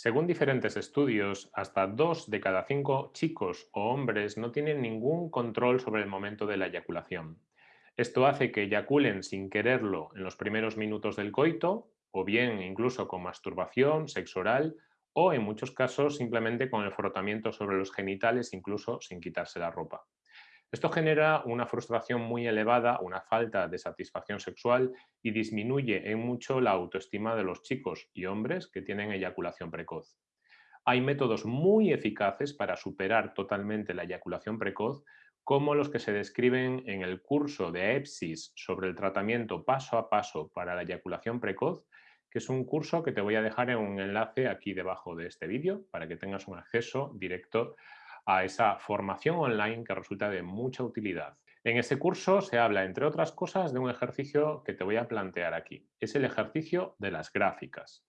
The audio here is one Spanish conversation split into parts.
Según diferentes estudios, hasta dos de cada cinco chicos o hombres no tienen ningún control sobre el momento de la eyaculación. Esto hace que eyaculen sin quererlo en los primeros minutos del coito, o bien incluso con masturbación, sexo oral, o en muchos casos simplemente con el frotamiento sobre los genitales, incluso sin quitarse la ropa. Esto genera una frustración muy elevada, una falta de satisfacción sexual y disminuye en mucho la autoestima de los chicos y hombres que tienen eyaculación precoz. Hay métodos muy eficaces para superar totalmente la eyaculación precoz, como los que se describen en el curso de EPSIS sobre el tratamiento paso a paso para la eyaculación precoz, que es un curso que te voy a dejar en un enlace aquí debajo de este vídeo para que tengas un acceso directo a esa formación online que resulta de mucha utilidad. En ese curso se habla, entre otras cosas, de un ejercicio que te voy a plantear aquí. Es el ejercicio de las gráficas.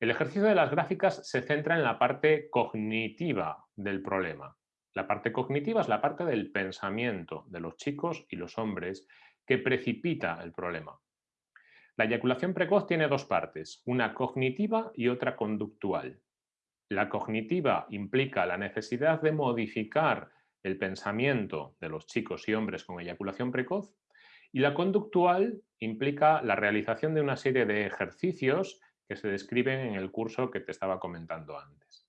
El ejercicio de las gráficas se centra en la parte cognitiva del problema. La parte cognitiva es la parte del pensamiento de los chicos y los hombres que precipita el problema. La eyaculación precoz tiene dos partes, una cognitiva y otra conductual. La cognitiva implica la necesidad de modificar el pensamiento de los chicos y hombres con eyaculación precoz y la conductual implica la realización de una serie de ejercicios que se describen en el curso que te estaba comentando antes.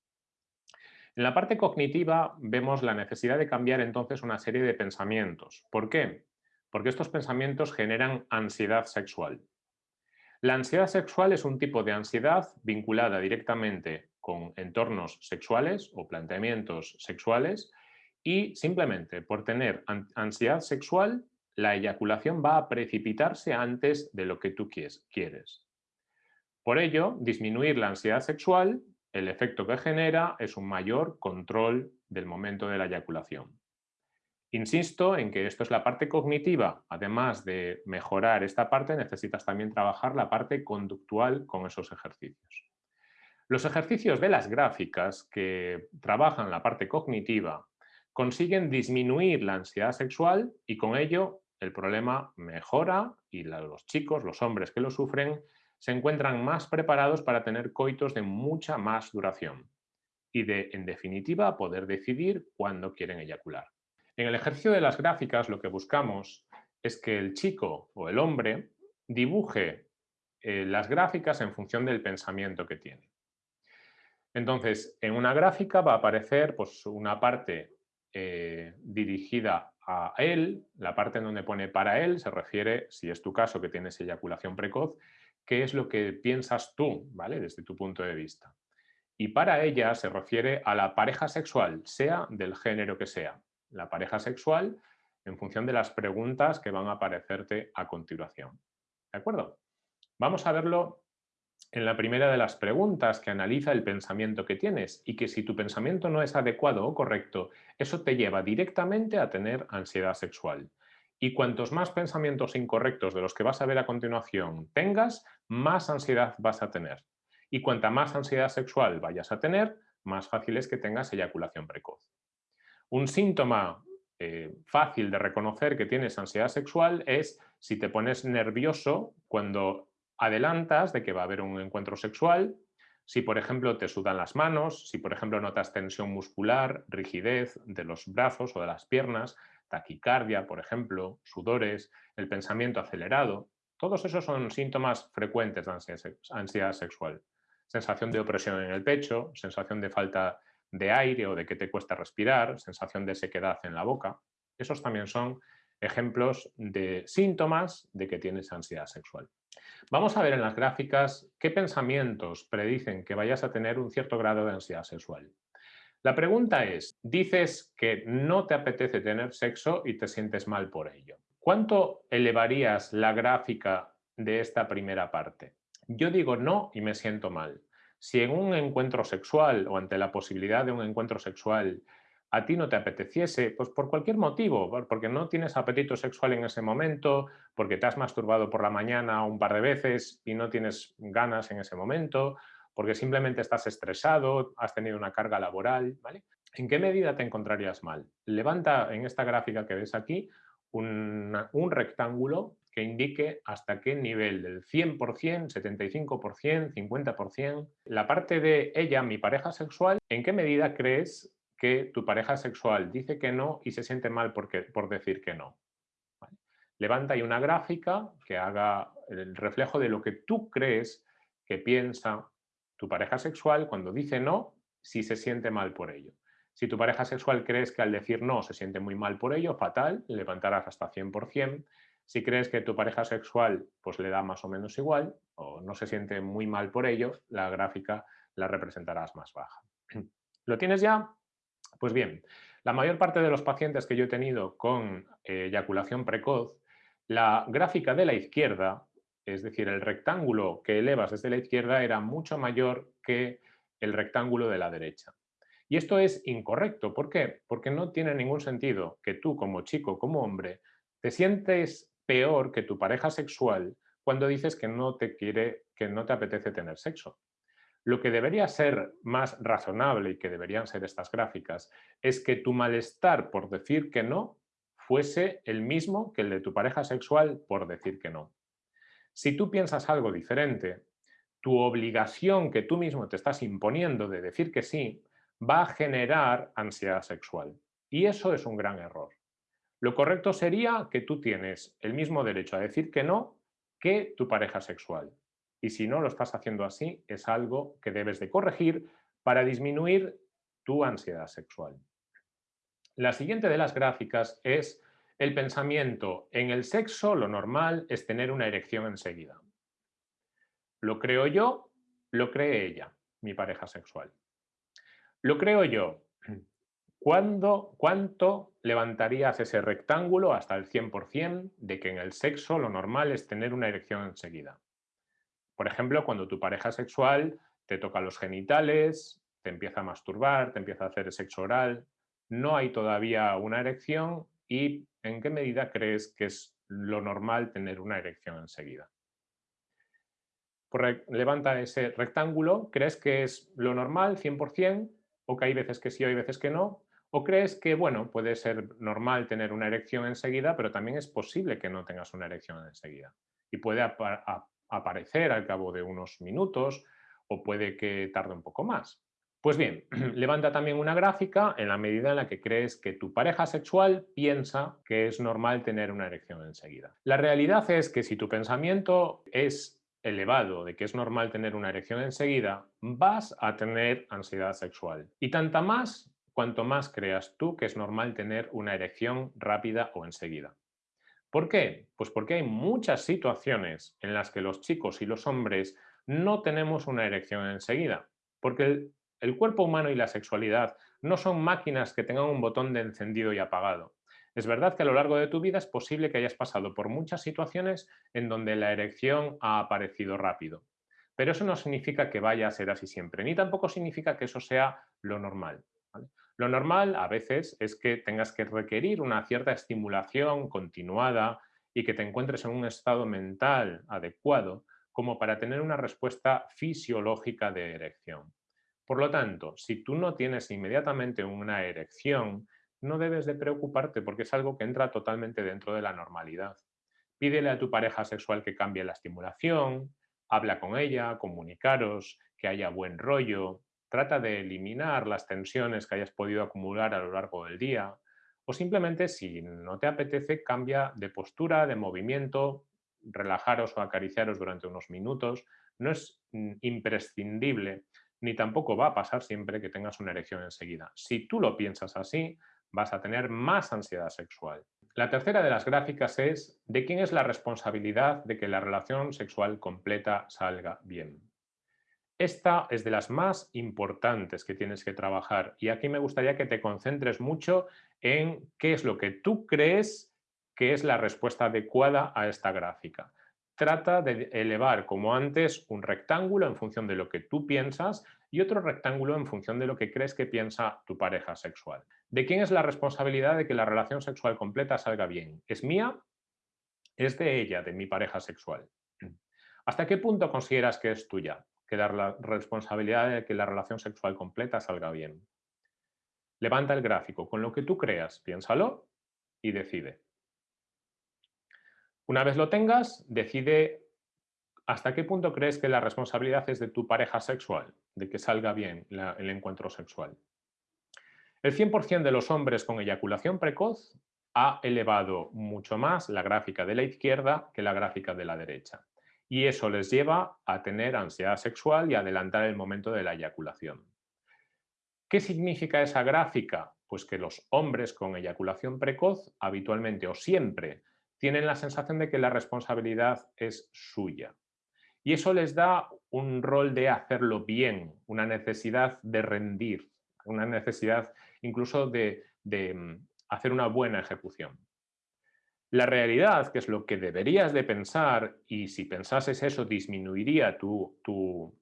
En la parte cognitiva vemos la necesidad de cambiar entonces una serie de pensamientos. ¿Por qué? Porque estos pensamientos generan ansiedad sexual. La ansiedad sexual es un tipo de ansiedad vinculada directamente con entornos sexuales o planteamientos sexuales y simplemente por tener ansiedad sexual, la eyaculación va a precipitarse antes de lo que tú quieres. Por ello, disminuir la ansiedad sexual, el efecto que genera es un mayor control del momento de la eyaculación. Insisto en que esto es la parte cognitiva. Además de mejorar esta parte, necesitas también trabajar la parte conductual con esos ejercicios. Los ejercicios de las gráficas que trabajan la parte cognitiva consiguen disminuir la ansiedad sexual y con ello el problema mejora y los chicos, los hombres que lo sufren, se encuentran más preparados para tener coitos de mucha más duración y de, en definitiva, poder decidir cuándo quieren eyacular. En el ejercicio de las gráficas lo que buscamos es que el chico o el hombre dibuje eh, las gráficas en función del pensamiento que tiene. Entonces, en una gráfica va a aparecer pues, una parte eh, dirigida a él, la parte en donde pone para él se refiere, si es tu caso que tienes eyaculación precoz, qué es lo que piensas tú, ¿vale? Desde tu punto de vista. Y para ella se refiere a la pareja sexual, sea del género que sea. La pareja sexual en función de las preguntas que van a aparecerte a continuación. ¿De acuerdo? Vamos a verlo en la primera de las preguntas que analiza el pensamiento que tienes y que si tu pensamiento no es adecuado o correcto, eso te lleva directamente a tener ansiedad sexual. Y cuantos más pensamientos incorrectos de los que vas a ver a continuación tengas, más ansiedad vas a tener. Y cuanta más ansiedad sexual vayas a tener, más fácil es que tengas eyaculación precoz. Un síntoma eh, fácil de reconocer que tienes ansiedad sexual es si te pones nervioso cuando adelantas de que va a haber un encuentro sexual, si por ejemplo te sudan las manos, si por ejemplo notas tensión muscular, rigidez de los brazos o de las piernas, taquicardia, por ejemplo, sudores, el pensamiento acelerado, todos esos son síntomas frecuentes de ansiedad sexual. Sensación de opresión en el pecho, sensación de falta de aire o de que te cuesta respirar, sensación de sequedad en la boca. Esos también son ejemplos de síntomas de que tienes ansiedad sexual. Vamos a ver en las gráficas qué pensamientos predicen que vayas a tener un cierto grado de ansiedad sexual. La pregunta es, dices que no te apetece tener sexo y te sientes mal por ello. ¿Cuánto elevarías la gráfica de esta primera parte? Yo digo no y me siento mal. Si en un encuentro sexual o ante la posibilidad de un encuentro sexual a ti no te apeteciese, pues por cualquier motivo, porque no tienes apetito sexual en ese momento, porque te has masturbado por la mañana un par de veces y no tienes ganas en ese momento, porque simplemente estás estresado, has tenido una carga laboral, ¿vale? ¿En qué medida te encontrarías mal? Levanta en esta gráfica que ves aquí un, un rectángulo que indique hasta qué nivel, del 100%, 75%, 50%. La parte de ella, mi pareja sexual, ¿en qué medida crees que tu pareja sexual dice que no y se siente mal porque, por decir que no? Levanta ahí una gráfica que haga el reflejo de lo que tú crees que piensa tu pareja sexual cuando dice no, si se siente mal por ello. Si tu pareja sexual crees que al decir no se siente muy mal por ello, fatal, levantarás hasta 100%. Si crees que tu pareja sexual pues le da más o menos igual o no se siente muy mal por ello, la gráfica la representarás más baja. ¿Lo tienes ya? Pues bien, la mayor parte de los pacientes que yo he tenido con eh, eyaculación precoz, la gráfica de la izquierda, es decir, el rectángulo que elevas desde la izquierda era mucho mayor que el rectángulo de la derecha. Y esto es incorrecto. ¿Por qué? Porque no tiene ningún sentido que tú como chico, como hombre, te sientes peor que tu pareja sexual cuando dices que no te quiere, que no te apetece tener sexo. Lo que debería ser más razonable y que deberían ser estas gráficas es que tu malestar por decir que no fuese el mismo que el de tu pareja sexual por decir que no. Si tú piensas algo diferente, tu obligación que tú mismo te estás imponiendo de decir que sí va a generar ansiedad sexual. Y eso es un gran error. Lo correcto sería que tú tienes el mismo derecho a decir que no que tu pareja sexual. Y si no lo estás haciendo así, es algo que debes de corregir para disminuir tu ansiedad sexual. La siguiente de las gráficas es el pensamiento. En el sexo lo normal es tener una erección enseguida. Lo creo yo, lo cree ella, mi pareja sexual. Lo creo yo. ¿Cuánto levantarías ese rectángulo hasta el 100% de que en el sexo lo normal es tener una erección enseguida? Por ejemplo, cuando tu pareja sexual te toca los genitales, te empieza a masturbar, te empieza a hacer sexo oral, no hay todavía una erección y ¿en qué medida crees que es lo normal tener una erección enseguida? Pues levanta ese rectángulo, ¿crees que es lo normal 100%? o que hay veces que sí o hay veces que no, o crees que, bueno, puede ser normal tener una erección enseguida, pero también es posible que no tengas una erección enseguida. Y puede aparecer al cabo de unos minutos o puede que tarde un poco más. Pues bien, levanta también una gráfica en la medida en la que crees que tu pareja sexual piensa que es normal tener una erección enseguida. La realidad es que si tu pensamiento es elevado de que es normal tener una erección enseguida, vas a tener ansiedad sexual. Y tanta más cuanto más creas tú que es normal tener una erección rápida o enseguida. ¿Por qué? Pues porque hay muchas situaciones en las que los chicos y los hombres no tenemos una erección enseguida. Porque el, cuerpo humano y la sexualidad no son máquinas que tengan un botón de encendido y apagado. Es verdad que a lo largo de tu vida es posible que hayas pasado por muchas situaciones en donde la erección ha aparecido rápido, pero eso no significa que vaya a ser así siempre, ni tampoco significa que eso sea lo normal. Lo normal a veces es que tengas que requerir una cierta estimulación continuada y que te encuentres en un estado mental adecuado como para tener una respuesta fisiológica de erección. Por lo tanto, si tú no tienes inmediatamente una erección, no debes de preocuparte porque es algo que entra totalmente dentro de la normalidad. Pídele a tu pareja sexual que cambie la estimulación, habla con ella, comunicaros, que haya buen rollo, trata de eliminar las tensiones que hayas podido acumular a lo largo del día o simplemente si no te apetece cambia de postura, de movimiento, relajaros o acariciaros durante unos minutos. No es mm, imprescindible ni tampoco va a pasar siempre que tengas una erección enseguida. Si tú lo piensas así, vas a tener más ansiedad sexual. La tercera de las gráficas es de quién es la responsabilidad de que la relación sexual completa salga bien. Esta es de las más importantes que tienes que trabajar y aquí me gustaría que te concentres mucho en qué es lo que tú crees que es la respuesta adecuada a esta gráfica. Trata de elevar, como antes, un rectángulo en función de lo que tú piensas y otro rectángulo en función de lo que crees que piensa tu pareja sexual. ¿De quién es la responsabilidad de que la relación sexual completa salga bien? ¿Es mía? ¿Es de ella, de mi pareja sexual? ¿Hasta qué punto consideras que es tuya? Que la responsabilidad de que la relación sexual completa salga bien. Levanta el gráfico con lo que tú creas, piénsalo y decide. Una vez lo tengas, decide hasta qué punto crees que la responsabilidad es de tu pareja sexual, de que salga bien el encuentro sexual. El 100% de los hombres con eyaculación precoz ha elevado mucho más la gráfica de la izquierda que la gráfica de la derecha. Y eso les lleva a tener ansiedad sexual y adelantar el momento de la eyaculación. ¿Qué significa esa gráfica? Pues que los hombres con eyaculación precoz habitualmente o siempre tienen la sensación de que la responsabilidad es suya. Y eso les da un rol de hacerlo bien, una necesidad de rendir, una necesidad incluso de, mm, hacer una buena ejecución. La realidad, que es lo que deberías de pensar, y si pensases eso disminuiría tu,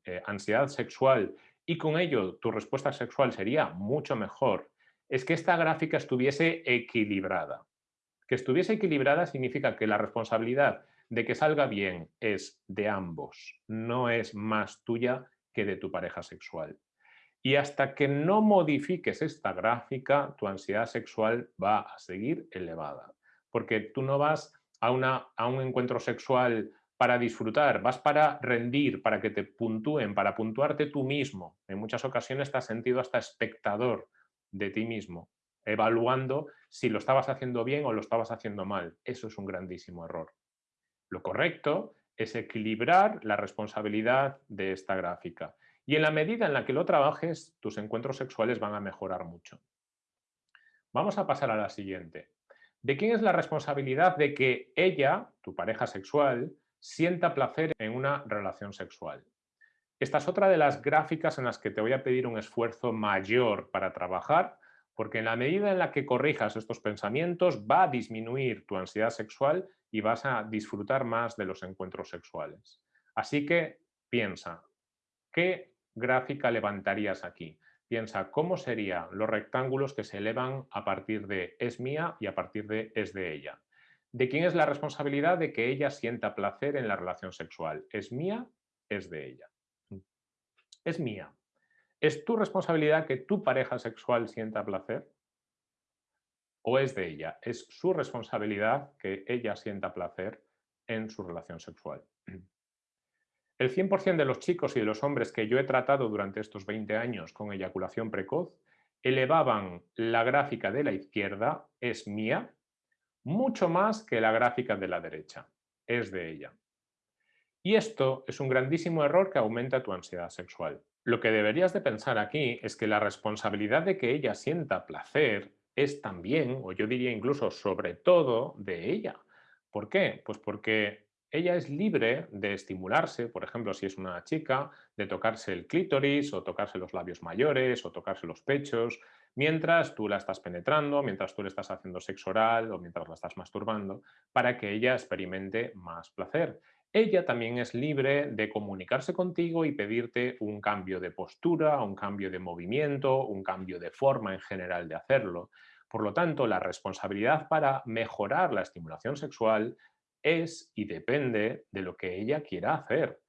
eh, ansiedad sexual y con ello tu respuesta sexual sería mucho mejor, es que esta gráfica estuviese equilibrada. Que estuviese equilibrada significa que la responsabilidad de que salga bien es de ambos, no es más tuya que de tu pareja sexual. Y hasta que no modifiques esta gráfica, tu ansiedad sexual va a seguir elevada. Porque tú no vas a, un encuentro sexual para disfrutar, vas para rendir, para que te puntúen, para puntuarte tú mismo. En muchas ocasiones te has sentido hasta espectador de ti mismo, evaluando si lo estabas haciendo bien o lo estabas haciendo mal. Eso es un grandísimo error. Lo correcto es equilibrar la responsabilidad de esta gráfica y en la medida en la que lo trabajes, tus encuentros sexuales van a mejorar mucho. Vamos a pasar a la siguiente. ¿De quién es la responsabilidad de que ella, tu pareja sexual, sienta placer en una relación sexual? Esta es otra de las gráficas en las que te voy a pedir un esfuerzo mayor para trabajar, porque en la medida en la que corrijas estos pensamientos va a disminuir tu ansiedad sexual y vas a disfrutar más de los encuentros sexuales. Así que piensa, ¿qué gráfica levantarías aquí? Piensa cómo serían los rectángulos que se elevan a partir de es mía y a partir de es de ella. ¿De quién es la responsabilidad de que ella sienta placer en la relación sexual? ¿Es mía? ¿Es de ella? Es mía. ¿Es tu responsabilidad que tu pareja sexual sienta placer? ¿O es de ella? ¿Es su responsabilidad que ella sienta placer en su relación sexual? El 100% de los chicos y de los hombres que yo he tratado durante estos 20 años con eyaculación precoz elevaban la gráfica de la izquierda, es mía, mucho más que la gráfica de la derecha, es de ella. Y esto es un grandísimo error que aumenta tu ansiedad sexual. Lo que deberías de pensar aquí es que la responsabilidad de que ella sienta placer es también, o yo diría incluso sobre todo, de ella. ¿Por qué? Pues porque ella es libre de estimularse, por ejemplo, si es una chica, de tocarse el clítoris o tocarse los labios mayores o tocarse los pechos, mientras tú la estás penetrando, mientras tú le estás haciendo sexo oral o mientras la estás masturbando, para que ella experimente más placer. Ella también es libre de comunicarse contigo y pedirte un cambio de postura, un cambio de movimiento, un cambio de forma en general de hacerlo. Por lo tanto, la responsabilidad para mejorar la estimulación sexual es y depende de lo que ella quiera hacer.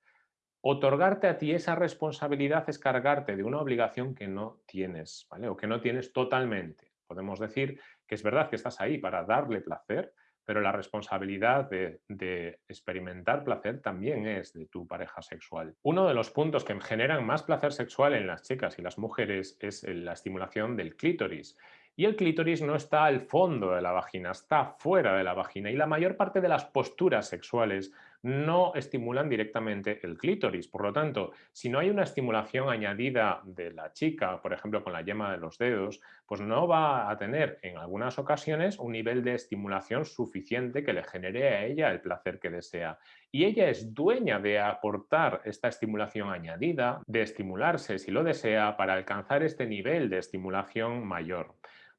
Otorgarte a ti esa responsabilidad es cargarte de una obligación que no tienes, ¿vale? O que no tienes totalmente. Podemos decir que es verdad que estás ahí para darle placer, pero la responsabilidad de, experimentar placer también es de tu pareja sexual. Uno de los puntos que generan más placer sexual en las chicas y las mujeres es la estimulación del clítoris. Y el clítoris no está al fondo de la vagina, está fuera de la vagina. Y la mayor parte de las posturas sexuales no estimulan directamente el clítoris. Por lo tanto, si no hay una estimulación añadida de la chica, por ejemplo, con la yema de los dedos, pues no va a tener en algunas ocasiones un nivel de estimulación suficiente que le genere a ella el placer que desea. Y ella es dueña de aportar esta estimulación añadida, de estimularse si lo desea para alcanzar este nivel de estimulación mayor.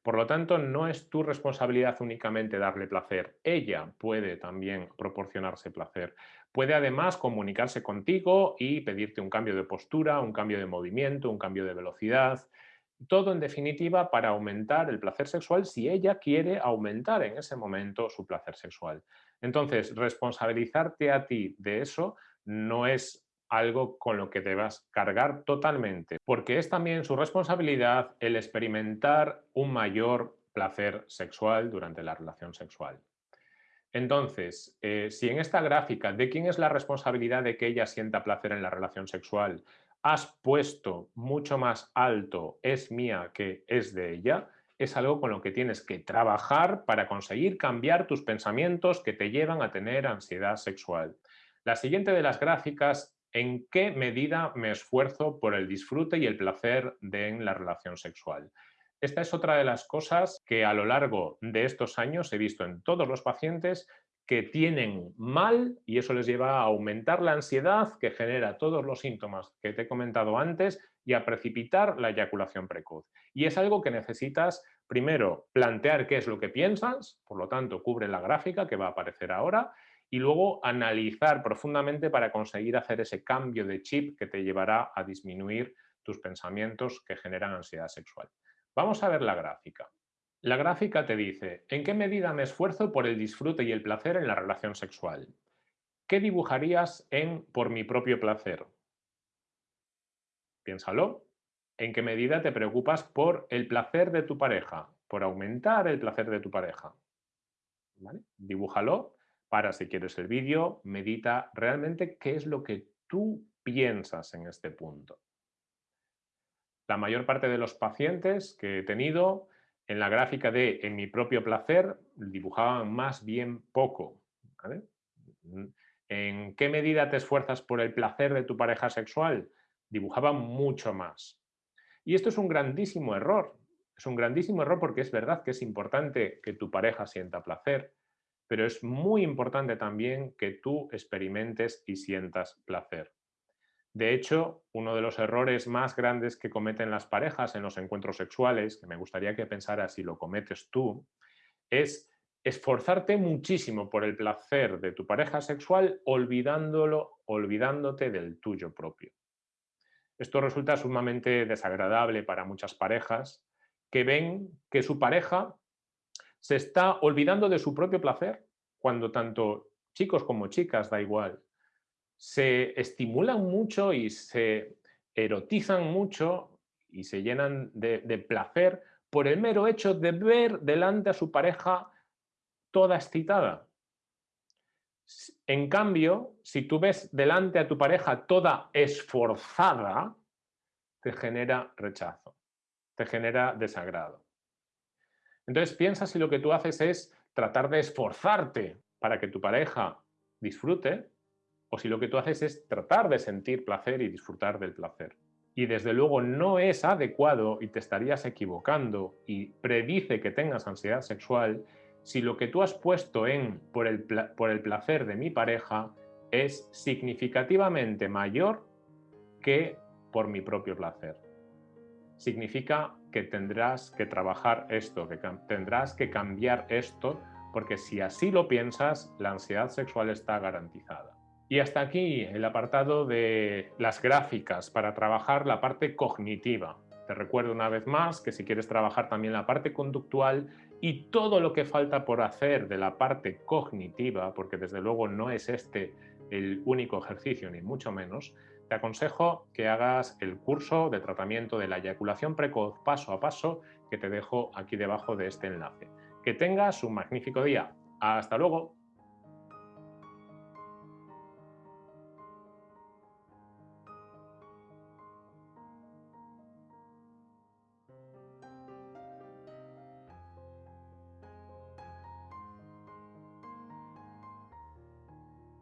Por lo tanto, no es tu responsabilidad únicamente darle placer. Ella puede también proporcionarse placer. Puede además comunicarse contigo y pedirte un cambio de postura, un cambio de movimiento, un cambio de velocidad. Todo en definitiva para aumentar el placer sexual si ella quiere aumentar en ese momento su placer sexual. Entonces, responsabilizarte a ti de eso no es algo con lo que debas cargar totalmente, porque es también su responsabilidad el experimentar un mayor placer sexual durante la relación sexual. Entonces, eh, si en esta gráfica de quién es la responsabilidad de que ella sienta placer en la relación sexual, has puesto mucho más alto es mía que es de ella, es algo con lo que tienes que trabajar para conseguir cambiar tus pensamientos que te llevan a tener ansiedad sexual. La siguiente de las gráficas, ¿en qué medida me esfuerzo por el disfrute y el placer de en la relación sexual? Esta es otra de las cosas que a lo largo de estos años he visto en todos los pacientes que tienen mal y eso les lleva a aumentar la ansiedad que genera todos los síntomas que te he comentado antes y a precipitar la eyaculación precoz. Y es algo que necesitas primero plantear qué es lo que piensas, por lo tanto cubre la gráfica que va a aparecer ahora, y luego analizar profundamente para conseguir hacer ese cambio de chip que te llevará a disminuir tus pensamientos que generan ansiedad sexual. Vamos a ver la gráfica. La gráfica te dice, ¿en qué medida me esfuerzo por el disfrute y el placer en la relación sexual? ¿Qué dibujarías en por mi propio placer? Piénsalo. ¿En qué medida te preocupas por el placer de tu pareja? Por aumentar el placer de tu pareja. Dibújalo para, si quieres el vídeo, medita realmente qué es lo que tú piensas en este punto. La mayor parte de los pacientes que he tenido en la gráfica de en mi propio placer dibujaban más bien poco. ¿En qué medida te esfuerzas por el placer de tu pareja sexual? Dibujaban mucho más. Y esto es un grandísimo error. Es un grandísimo error porque es verdad que es importante que tu pareja sienta placer, pero es muy importante también que tú experimentes y sientas placer. De hecho, uno de los errores más grandes que cometen las parejas en los encuentros sexuales, que me gustaría que pensaras si lo cometes tú, es esforzarte muchísimo por el placer de tu pareja sexual olvidándolo, olvidándote del tuyo propio. Esto resulta sumamente desagradable para muchas parejas que ven que su pareja se está olvidando de su propio placer cuando tanto chicos como chicas, da igual, se estimulan mucho y se erotizan mucho y se llenan de, placer por el mero hecho de ver delante a su pareja toda excitada. En cambio, si tú ves delante a tu pareja toda esforzada, te genera rechazo, te genera desagrado. Entonces piensa si lo que tú haces es tratar de esforzarte para que tu pareja disfrute o si lo que tú haces es tratar de sentir placer y disfrutar del placer. Y desde luego no es adecuado y te estarías equivocando y predice que tengas ansiedad sexual si lo que tú has puesto en por el, por el placer de mi pareja es significativamente mayor que por mi propio placer. Significa que tendrás que trabajar esto, que tendrás que cambiar esto, porque si así lo piensas, la ansiedad sexual está garantizada. Y hasta aquí el apartado de las gráficas para trabajar la parte cognitiva. Te recuerdo una vez más que si quieres trabajar también la parte conductual y todo lo que falta por hacer de la parte cognitiva, porque desde luego no es este el único ejercicio ni mucho menos, te aconsejo que hagas el curso de tratamiento de la eyaculación precoz paso a paso que te dejo aquí debajo de este enlace. Que tengas un magnífico día. ¡Hasta luego!